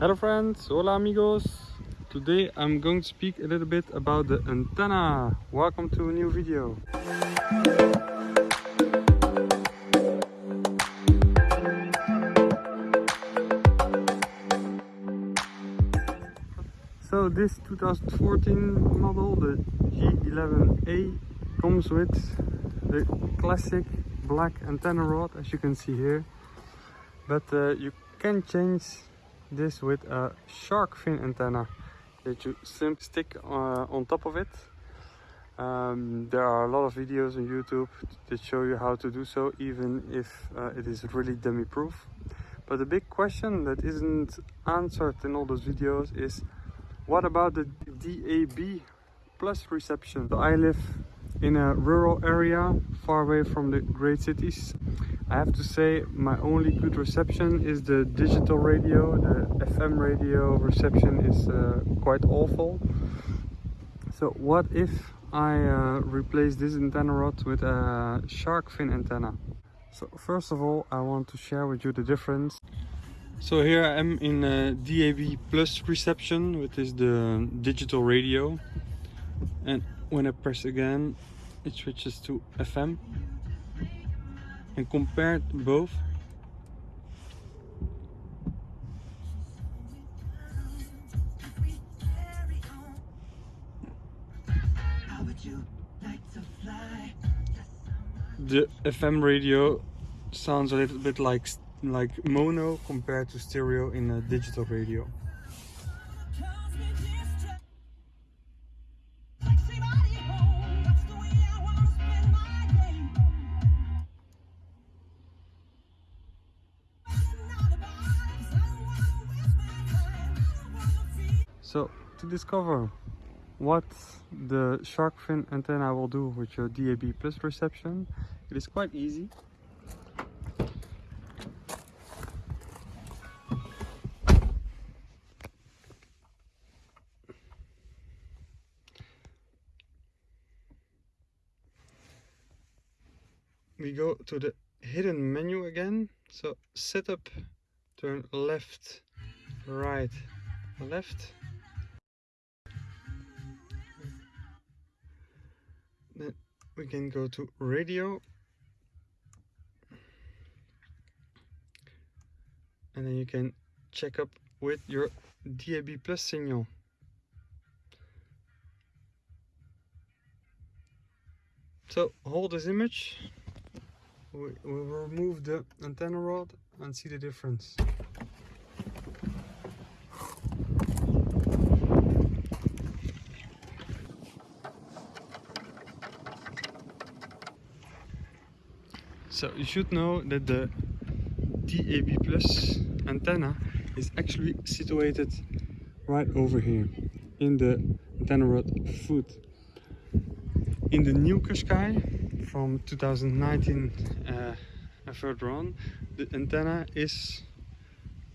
Hello friends, hola amigos. Today I'm going to speak a little bit about the antenna. Welcome to a new video. So this 2014 model, the J11A, comes with the classic black antenna rod as you can see here. But uh, you can change this with a shark fin antenna that you simply stick uh, on top of it. Um, there are a lot of videos on YouTube that show you how to do so even if uh, it is really dummy proof. But the big question that isn't answered in all those videos is what about the DAB plus reception? So I live in a rural area far away from the great cities. I have to say my only good reception is the digital radio. The FM radio reception is uh, quite awful. So what if I uh, replace this antenna rod with a shark fin antenna? So first of all I want to share with you the difference. So here I am in uh, DAB plus reception, which is the digital radio. And when I press again, it switches to FM. And compared both, the FM radio sounds a little bit like like mono compared to stereo in a digital radio. So to discover what the shark fin antenna will do with your DAB plus reception, it is quite easy. we go to the hidden menu again so setup turn left right left we can go to radio. And then you can check up with your DAB plus signal. So hold this image. We will remove the antenna rod and see the difference. So you should know that the DAB Plus antenna is actually situated right over here in the antenna rod foot. In the new Qashqai from 2019 uh, and further on the antenna is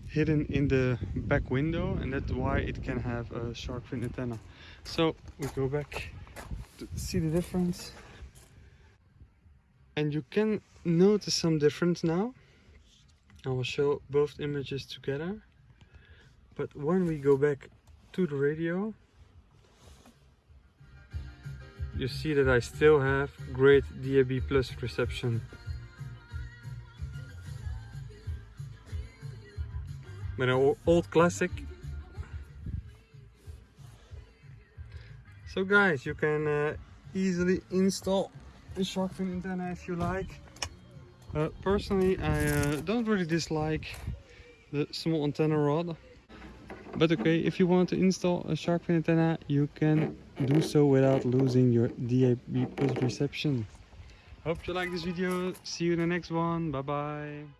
hidden in the back window and that's why it can have a shark fin antenna so we go back to see the difference and you can notice some difference now I will show both images together but when we go back to the radio you see that I still have great DAB plus reception. But an old classic. So guys, you can uh, easily install the shark fin antenna if you like. Uh, personally, I uh, don't really dislike the small antenna rod. But okay, if you want to install a shark fin antenna, you can do so without losing your DAB plus reception. Hope you like this video. See you in the next one. Bye bye.